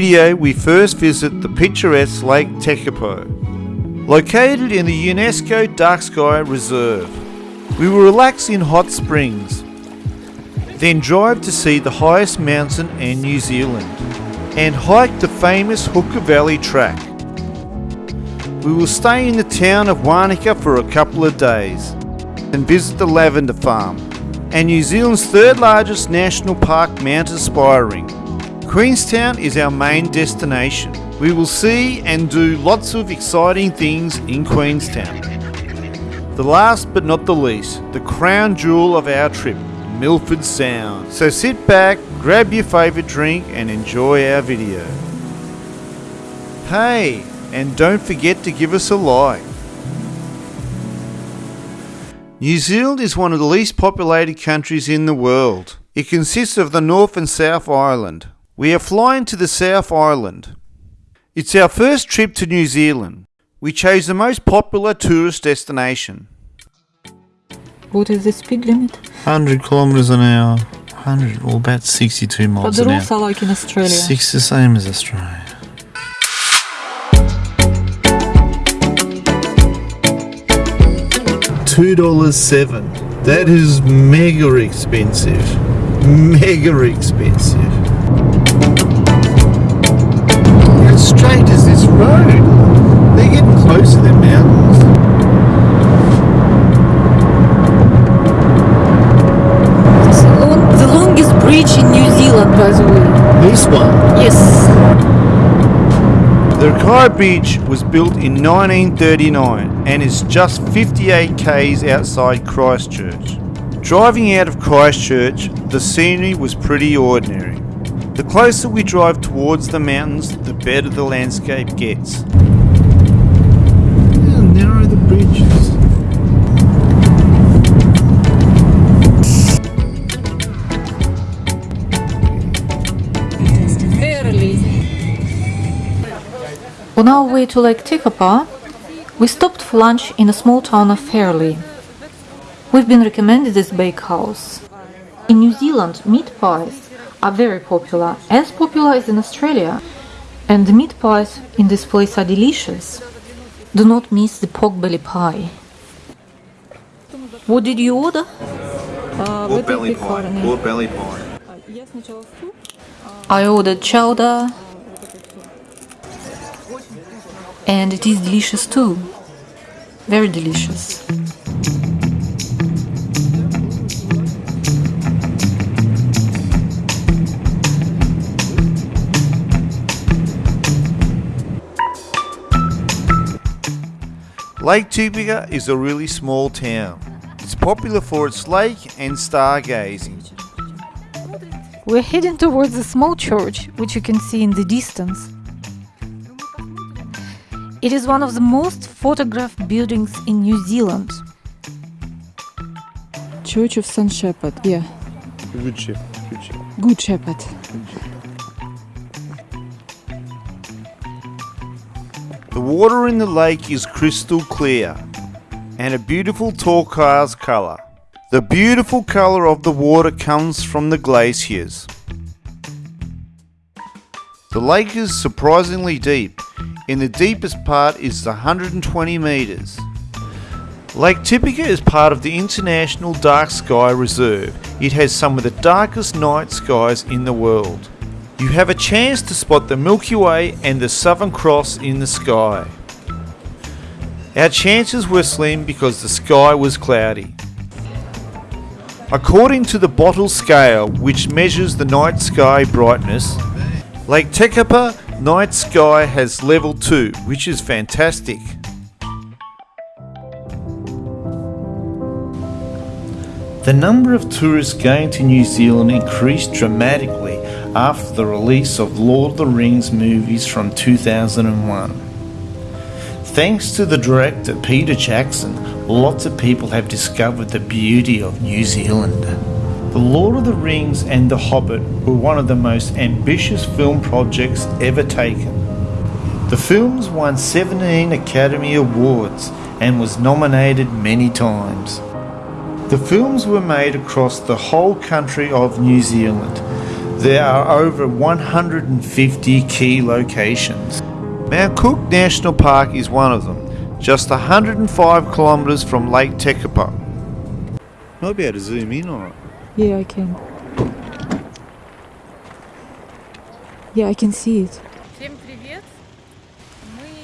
video we first visit the picturesque Lake Tekapo, located in the UNESCO Dark Sky Reserve. We will relax in hot springs, then drive to see the highest mountain in New Zealand and hike the famous Hooker Valley track. We will stay in the town of Wanaka for a couple of days and visit the lavender farm and New Zealand's third largest national park Mount Aspiring. Queenstown is our main destination. We will see and do lots of exciting things in Queenstown. The last but not the least, the crown jewel of our trip, Milford Sound. So sit back, grab your favourite drink and enjoy our video. Hey, and don't forget to give us a like. New Zealand is one of the least populated countries in the world. It consists of the North and South Island. We are flying to the South Island. It's our first trip to New Zealand. We chose the most popular tourist destination. What is the speed limit? 100 kilometers an hour. 100 or about 62 miles But miles the an rules are like in Australia. Six the same as Australia. Two dollars seven. That is mega expensive. Mega expensive. Road? They're getting close to the mountains. It's the long- the longest bridge in New Zealand, by the way. This one. Yes. The Rakaia Bridge was built in 1939 and is just 58 k's outside Christchurch. Driving out of Christchurch, the scenery was pretty ordinary. The closer we drive towards the mountains, the better the landscape gets. How narrow the bridge is. On our way to Lake Tekapo, we stopped for lunch in a small town of Fairlie. We've been recommended this bakehouse. In New Zealand, meat pies are very popular, as popular as in Australia. And the meat pies in this place are delicious. Do not miss the pork belly pie. What did you order? Uh, pork belly pie. Pork belly pie. I ordered chowder and it is delicious too. Very delicious. Lake Tekapo is a really small town. It's popular for its lake and stargazing. We're heading towards a small church, which you can see in the distance. It is one of the most photographed buildings in New Zealand. Church of St. Shepherd, yeah. Good ship. Good ship. Good Shepherd. The water in the lake is crystal clear and a beautiful turquoise colour. The beautiful colour of the water comes from the glaciers. The lake is surprisingly deep. In the deepest part is 120 metres. Lake Tekapo is part of the International Dark Sky Reserve. It has some of the darkest night skies in the world. You have a chance to spot the Milky Way and the Southern Cross in the sky. Our chances were slim because the sky was cloudy. According to the Bortle scale, which measures the night sky brightness, Lake Tekapo night sky has level 2, which is fantastic. The number of tourists going to New Zealand increased dramatically after the release of Lord of the Rings movies from 2001. Thanks to the director Peter Jackson, lots of people have discovered the beauty of New Zealand. The Lord of the Rings and The Hobbit were one of the most ambitious film projects ever taken. The films won 17 Academy Awards and was nominated many times. The films were made across the whole country of New Zealand. There are over 150 key locations. Mount Cook National Park is one of them, just 105 kilometres from Lake Tekapo. Might be able to zoom in on it. Yeah, I can. Yeah, I can see it.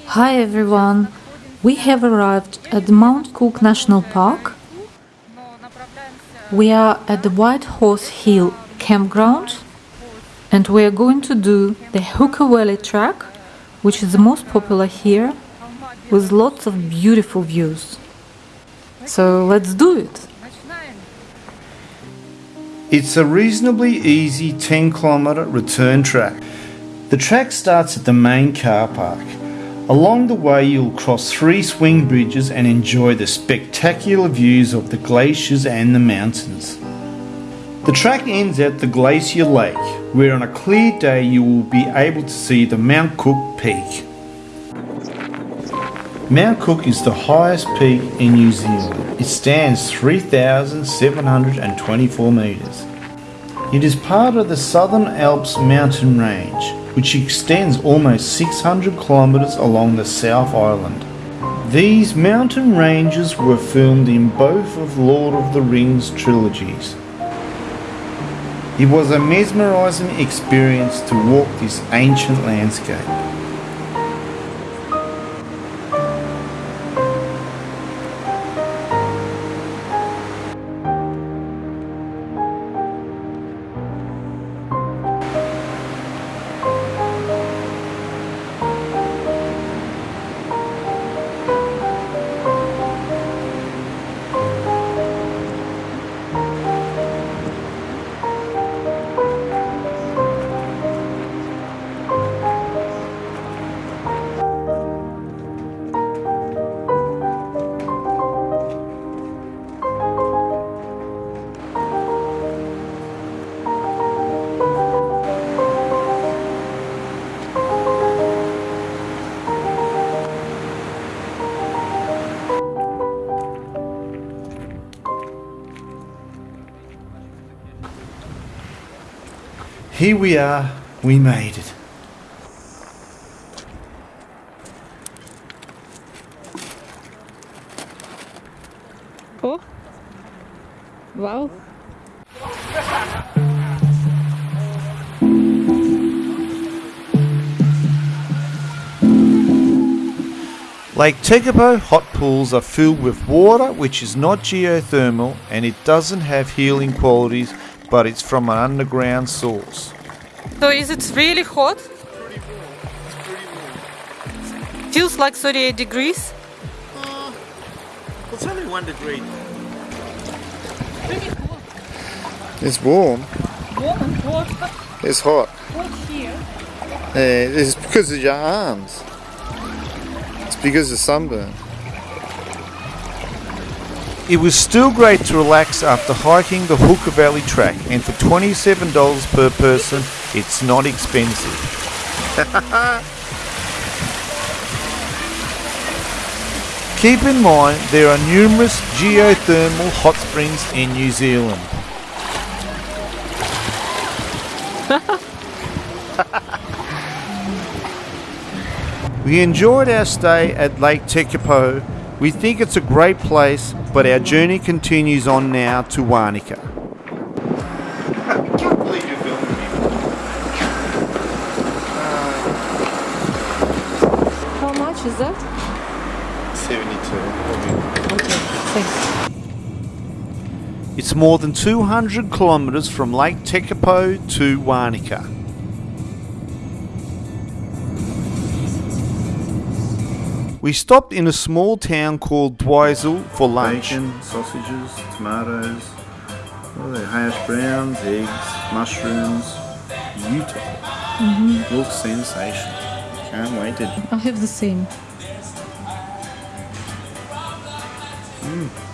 Hi everyone. We have arrived at Mount Cook National Park. We are at the White Horse Hill campground and we are going to do the Valley track, which is the most popular here, with lots of beautiful views. So let's do it! It's a reasonably easy 10 kilometre return track. The track starts at the main car park. Along the way, you'll cross three swing bridges and enjoy the spectacular views of the glaciers and the mountains. The track ends at the Glacier Lake, where on a clear day you will be able to see the Mount Cook Peak. Mount Cook is the highest peak in New Zealand. It stands 3,724 metres. It is part of the Southern Alps mountain range, which extends almost 600 kilometres along the South Island. These mountain ranges were filmed in both of Lord of the Rings trilogies. It was a mesmerising experience to walk this ancient landscape. Here we are, we made it. Oh! Wow! Lake Tekapo hot pools are filled with water which is not geothermal and it doesn't have healing qualities but it's from an underground source. So is it really hot? Feels like 38 degrees. Uh, it's only one degree. It's warm. Warm and hot, It's hot. hot here. Yeah, it's because of your arms. It's because of sunburn. It was still great to relax after hiking the Hooker Valley track and for $27 per person it's not expensive. Keep in mind there are numerous geothermal hot springs in New Zealand. we enjoyed our stay at Lake Tekapo. We think it's a great place, but our journey continues on now to Wanaka. How much is that? 72. Okay, thanks. It's more than 200 kilometres from Lake Tekapo to Wanaka. We stopped in a small town called Twizel for lunch. Bacon, sausages, tomatoes, what are they? Hash browns, eggs, mushrooms. Beautiful. Mm-hmm. Looks sensational. Can't wait to I have the same. Mm.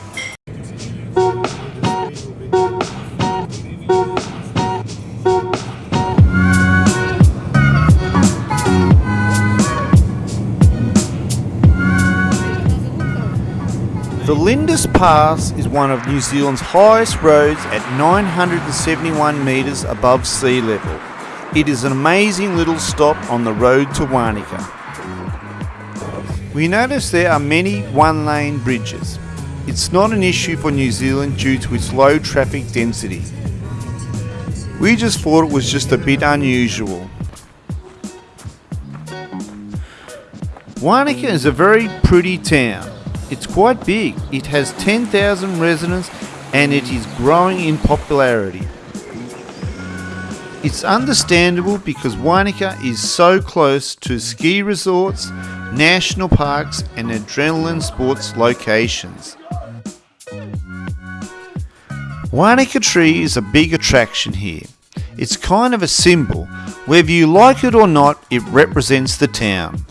The Lindis Pass is one of New Zealand's highest roads at 971 metres above sea level. It is an amazing little stop on the road to Wanaka. We notice there are many one lane bridges. It's not an issue for New Zealand due to its low traffic density. We just thought it was just a bit unusual. Wanaka is a very pretty town. It's quite big. It has 10,000 residents and it is growing in popularity. It's understandable because Wanaka is so close to ski resorts, national parks and adrenaline sports locations. Wanaka Tree is a big attraction here. It's kind of a symbol. Whether you like it or not, it represents the town.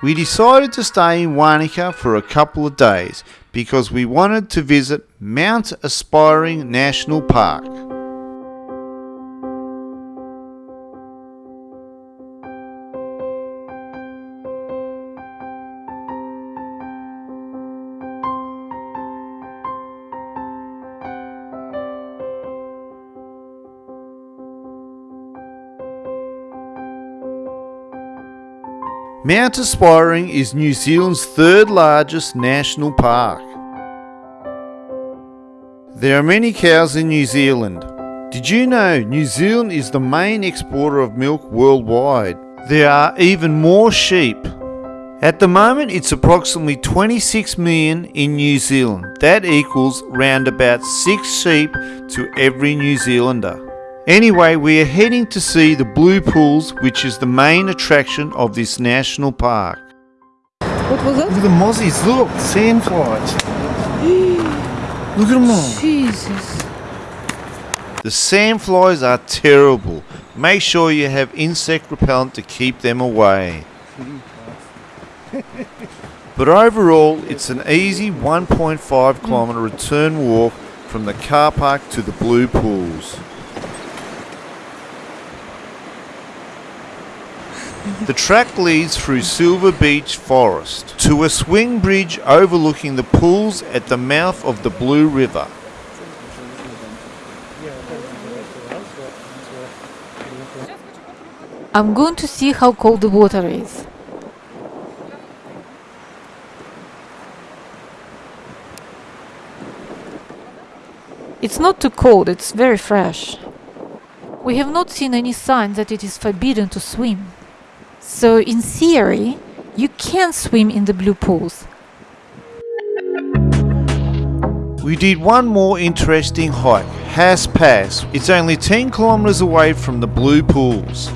We decided to stay in Wanaka for a couple of days because we wanted to visit Mount Aspiring National Park. Mount Aspiring is New Zealand's third largest national park. There are many cows in New Zealand. Did you know New Zealand is the main exporter of milk worldwide? There are even more sheep. At the moment, it's approximately 26 million in New Zealand. That equals round about 6 sheep to every New Zealander. Anyway, we are heading to see the Blue Pools, which is the main attraction of this national park. What was Look at the mozzies, look, sandflies. look at them all. Jesus. The sandflies are terrible. Make sure you have insect repellent to keep them away. but overall, it's an easy 1.5 kilometre return walk from the car park to the Blue Pools. The track leads through Silver Beech Forest to a swing bridge overlooking the pools at the mouth of the Blue River. I'm going to see how cold the water is. It's not too cold, it's very fresh. We have not seen any sign that it is forbidden to swim. So, in theory, you can swim in the blue pools. We did one more interesting hike, Haast Pass. It's only 10 kilometres away from the Blue Pools.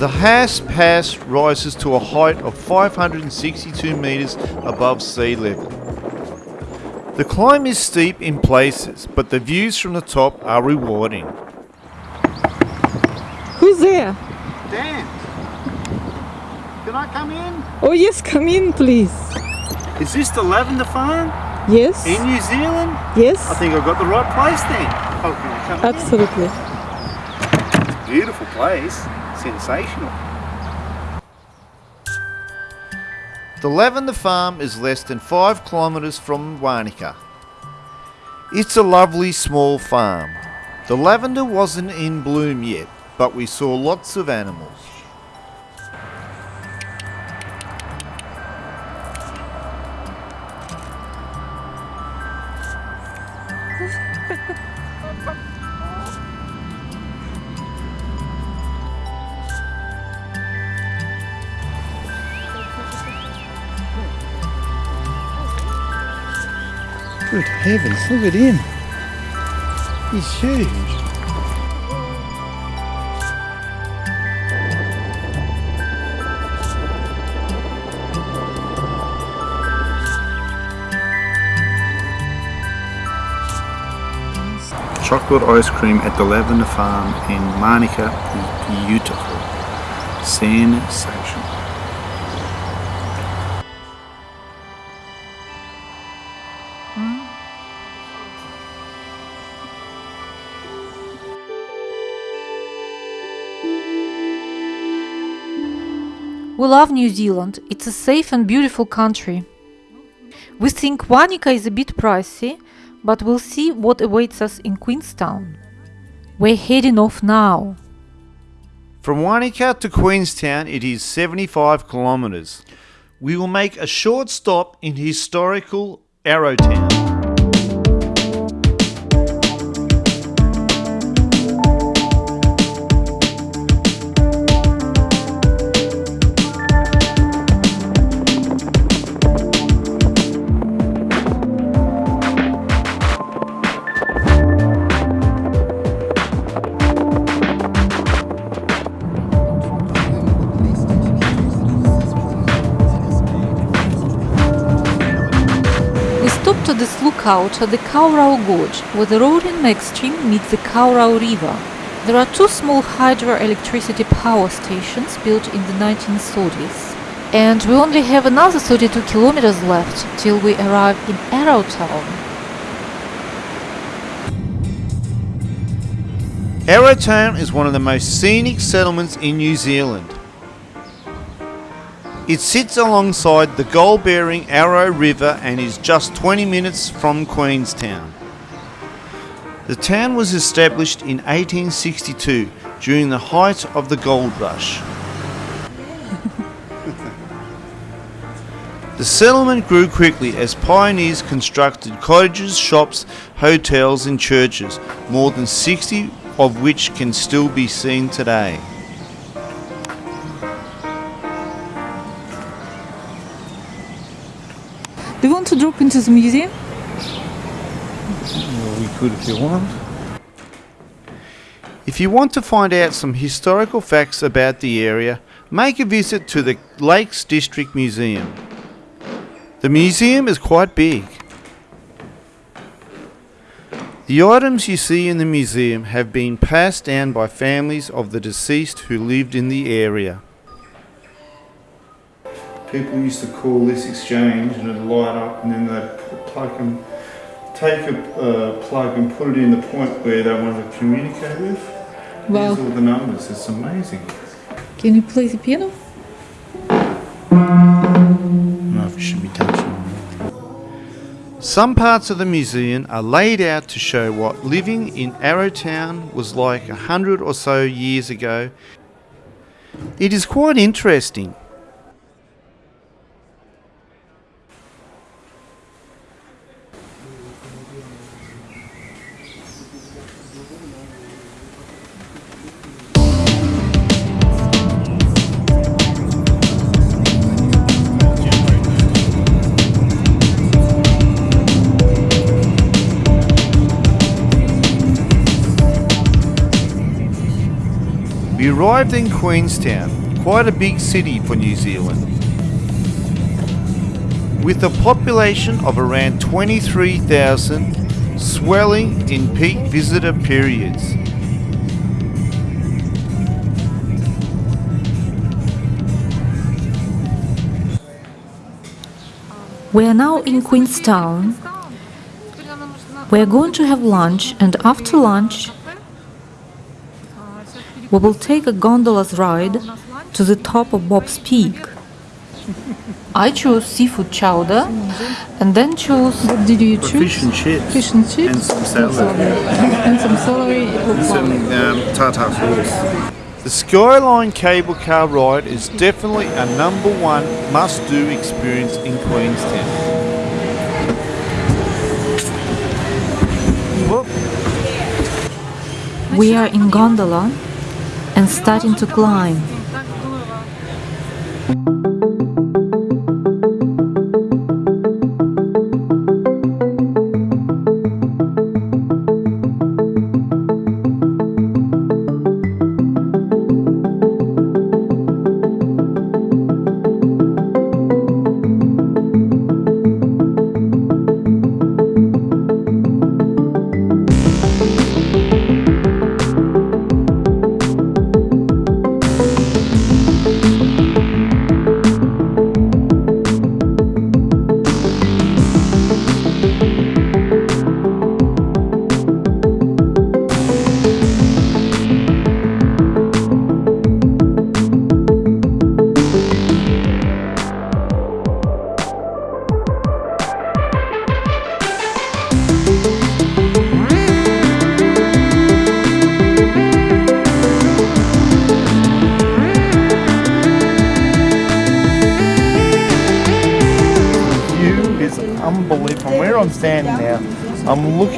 The Haast Pass rises to a height of 562 metres above sea level. The climb is steep in places, but the views from the top are rewarding. Who's there? Dan, can I come in? Oh yes, come in please. Is this the Lavender Farm Yes. in New Zealand? Yes. I think I've got the right place then. Oh, can I come in? Absolutely. Beautiful place. Sensational. The Lavender Farm is less than 5 kilometres from Wanaka. It's a lovely small farm. The lavender wasn't in bloom yet, but we saw lots of animals. Good heavens, look at him. He's huge. chocolate ice cream at the Lavender Farm in Wanaka is beautiful. Sensation. We love New Zealand. It's a safe and beautiful country. We think Wanaka is a bit pricey, but we'll see what awaits us in Queenstown. We're heading off now. From Wanaka to Queenstown, it is 75 kilometres. We will make a short stop in historical Arrowtown. Lookout at the Kawarau Gorge, where the Roaring Meg stream meets the Kawarau River. There are two small hydroelectricity power stations built in the 1930s. And we only have another 32 kilometers left till we arrive in Arrowtown. Arrowtown is one of the most scenic settlements in New Zealand. It sits alongside the gold bearing Arrow River and is just 20 minutes from Queenstown. The town was established in 1862 during the height of the gold rush. The settlement grew quickly as pioneers constructed cottages, shops, hotels, and churches, more than 60 of which can still be seen today. Do you want to drop into the museum? we could if you want. If you want to find out some historical facts about the area, make a visit to the Lakes District Museum. The museum is quite big. The items you see in the museum have been passed down by families of the deceased who lived in the area. People used to call this exchange and it'd light up and then they'd plug and take a uh, plug and put it in the point where they wanted to communicate with. Wow. Here's all the numbers. It's amazing. Can you play the piano? No, if you should be touching. Some parts of the museum are laid out to show what living in Arrowtown was like a hundred or so years ago. It is quite interesting. Arrived in Queenstown, quite a big city for New Zealand. With a population of around 23,000, swelling in peak visitor periods. We are now in Queenstown. We are going to have lunch, and after lunch, we will take a gondola's ride to the top of Bob's Peak. I chose seafood chowder and then chose What did you choose? Fish and chips. Fish and chips? And some salad. and some celery. It looks Some um, tartar sauce. The Skyline cable car ride is definitely a number one must do experience in Queenstown. We are in gondola and starting to climb.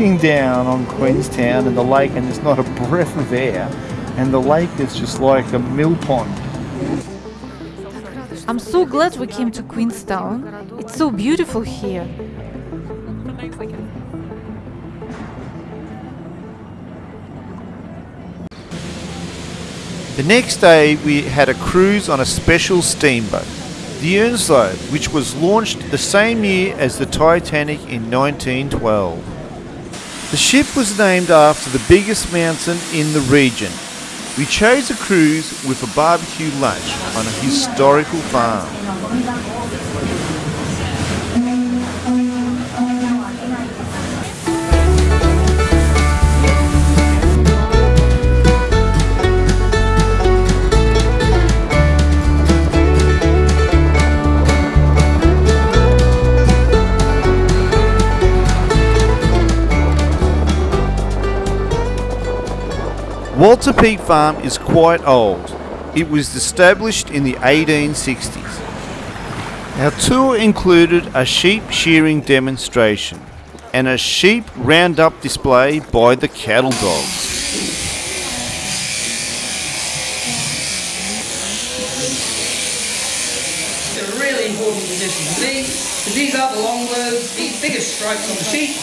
Looking down on Queenstown and the lake, and there's not a breath of air. And the lake is just like a mill pond. I'm so glad we came to Queenstown. It's so beautiful here. The next day, we had a cruise on a special steamboat, the Earnslaw, which was launched the same year as the Titanic in 1912. The ship was named after the biggest mountain in the region. We chose a cruise with a barbecue lunch on a historical farm. Walter Peak Farm is quite old. It was established in the 1860s. Our tour included a sheep shearing demonstration and a sheep roundup display by the cattle dogs. It's a really important position to these, because these are the long words, these biggest stripes on the sheep.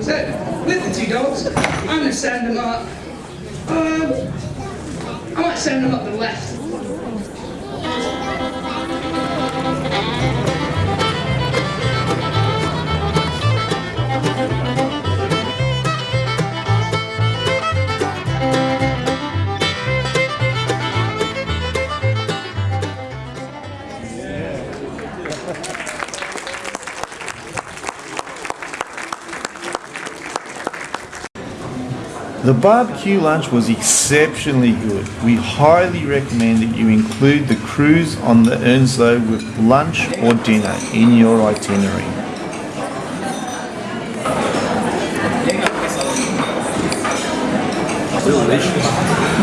So, with the two dogs, I'm going to send them up. Um, I might send them up the left. The barbecue lunch was exceptionally good. We highly recommend that you include the cruise on the Earnslaw with lunch or dinner in your itinerary.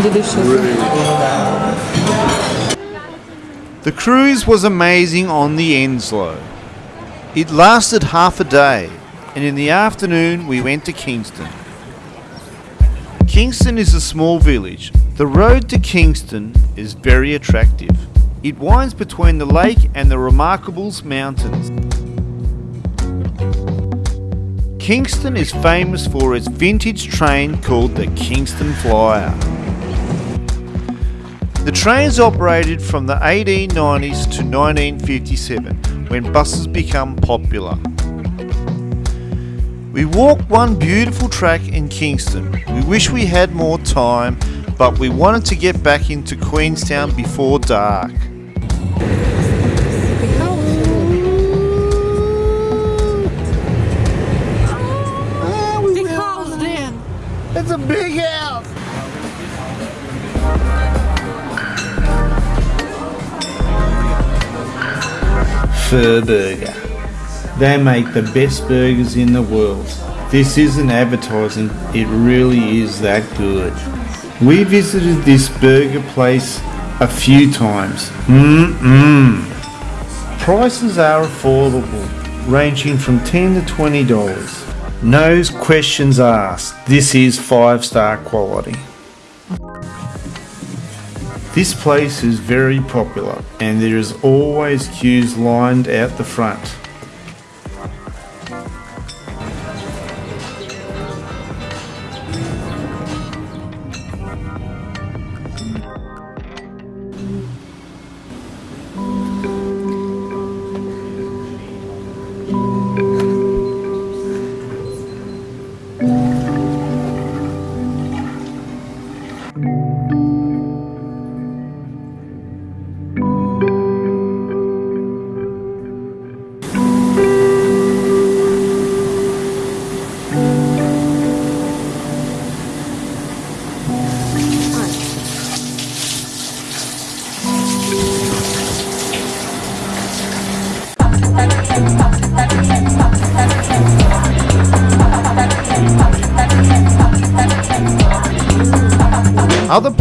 Delicious. The cruise was amazing on the Earnslaw. It lasted half a day, and in the afternoon we went to Kingston. Kingston is a small village. The road to Kingston is very attractive. It winds between the lake and the Remarkables Mountains. Kingston is famous for its vintage train called the Kingston Flyer. The trains operated from the 1890s to 1957 when buses become popular. We walked one beautiful track in Kingston. We wish we had more time, but we wanted to get back into Queenstown before dark. Big house, Dan! It's a big house! Fergburger. They make the best burgers in the world. This isn't advertising, it really is that good. We visited this burger place a few times. Mmm. Prices are affordable, ranging from 10 to 20 dollars. No questions asked. This is five star quality. This place is very popular and there is always queues lined out the front.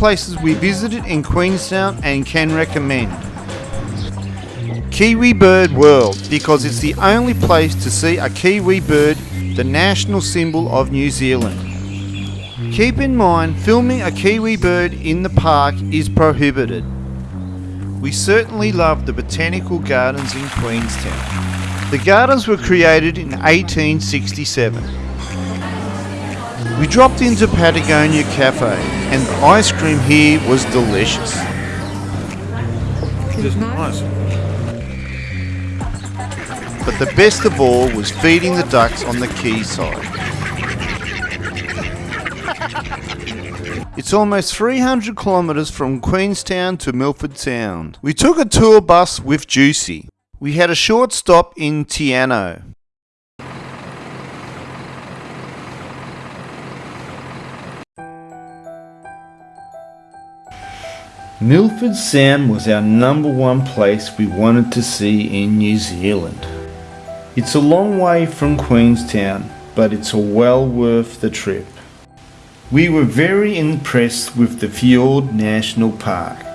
Places we visited in Queenstown and can recommend. Kiwi Bird World because it's the only place to see a kiwi bird, the national symbol of New Zealand. Keep in mind, filming a kiwi bird in the park is prohibited. We certainly love the botanical gardens in Queenstown. The gardens were created in 1867. We dropped into Patagonia Cafe and the ice cream here was delicious. Just nice. But the best of all was feeding the ducks on the quayside. It's almost 300 kilometres from Queenstown to Milford Sound. We took a tour bus with Juicy. We had a short stop in Te Anau. Milford Sound was our number one place we wanted to see in New Zealand. It's a long way from Queenstown, but it's well worth the trip. We were very impressed with the Fjord National Park.